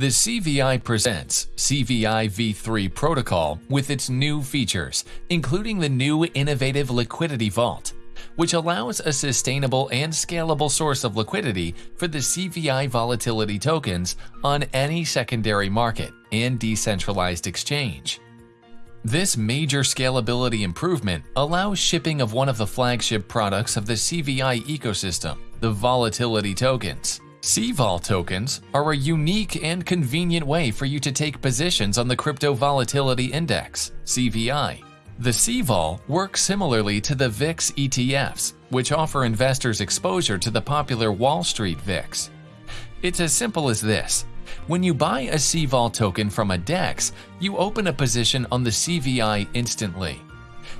The CVI presents CVI v3 protocol with its new features, including the new innovative Liquidity Vault, which allows a sustainable and scalable source of liquidity for the CVI volatility tokens on any secondary market and decentralized exchange. This major scalability improvement allows shipping of one of the flagship products of the CVI ecosystem, the volatility tokens. CVOL tokens are a unique and convenient way for you to take positions on the Crypto Volatility Index, CVI. The CVOL works similarly to the VIX ETFs, which offer investors exposure to the popular Wall Street VIX. It's as simple as this. When you buy a CVOL token from a DEX, you open a position on the CVI instantly.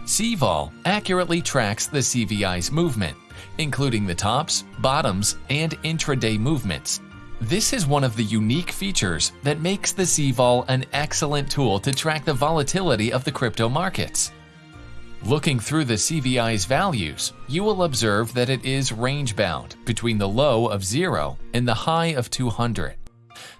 CVOL accurately tracks the CVI's movement, including the tops, bottoms, and intraday movements. This is one of the unique features that makes the CVOL an excellent tool to track the volatility of the crypto markets. Looking through the CVI's values, you will observe that it is range-bound between the low of 0 and the high of 200.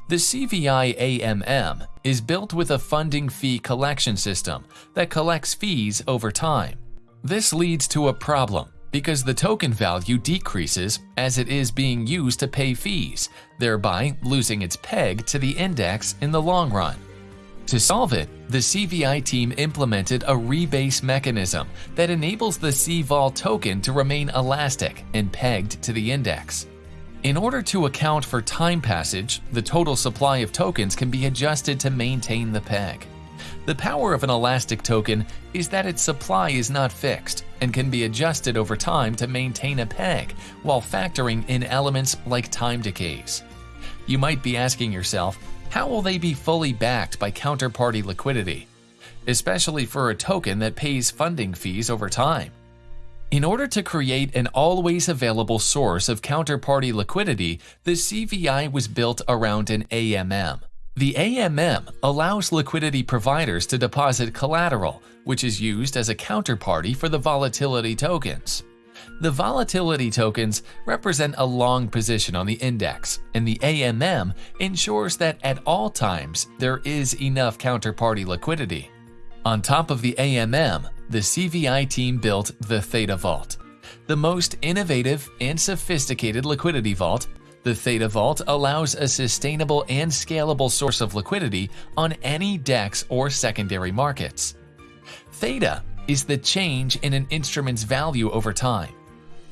The CVI AMM is built with a funding fee collection system that collects fees over time. This leads to a problem because the token value decreases as it is being used to pay fees, thereby losing its peg to the index in the long run. To solve it, the CVI team implemented a rebase mechanism that enables the CVOL token to remain elastic and pegged to the index. In order to account for time passage, the total supply of tokens can be adjusted to maintain the peg. The power of an elastic token is that its supply is not fixed and can be adjusted over time to maintain a peg while factoring in elements like time decays. You might be asking yourself, how will they be fully backed by counterparty liquidity? Especially for a token that pays funding fees over time. In order to create an always available source of counterparty liquidity, the CVI was built around an AMM. The AMM allows liquidity providers to deposit collateral, which is used as a counterparty for the volatility tokens. The volatility tokens represent a long position on the index, and the AMM ensures that at all times there is enough counterparty liquidity. On top of the AMM, the CVI team built the Theta Vault, the most innovative and sophisticated liquidity vault the Theta Vault allows a sustainable and scalable source of liquidity on any DEX or secondary markets. Theta is the change in an instrument's value over time.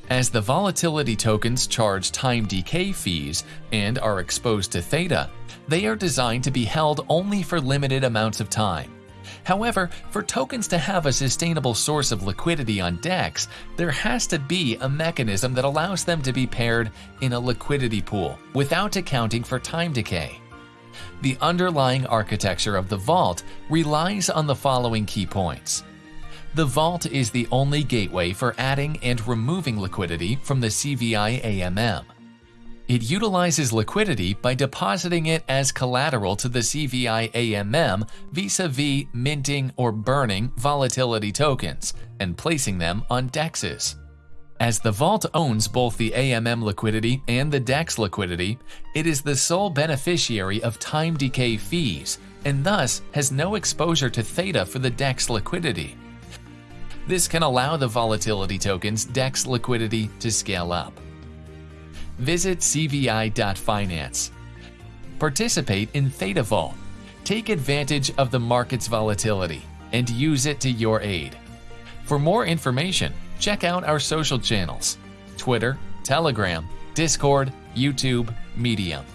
As the volatility tokens charge time decay fees and are exposed to theta, they are designed to be held only for limited amounts of time. However, for tokens to have a sustainable source of liquidity on DEX, there has to be a mechanism that allows them to be paired in a liquidity pool without accounting for time decay. The underlying architecture of the vault relies on the following key points. The vault is the only gateway for adding and removing liquidity from the CVI AMM. It utilizes liquidity by depositing it as collateral to the CVI AMM vis-a-vis minting or burning volatility tokens and placing them on DEXs. As the vault owns both the AMM liquidity and the DEX liquidity, it is the sole beneficiary of time decay fees and thus has no exposure to theta for the DEX liquidity. This can allow the volatility tokens DEX liquidity to scale up visit cvi.finance. Participate in Theta Vault. Take advantage of the market's volatility and use it to your aid. For more information, check out our social channels Twitter, Telegram, Discord, YouTube, Medium.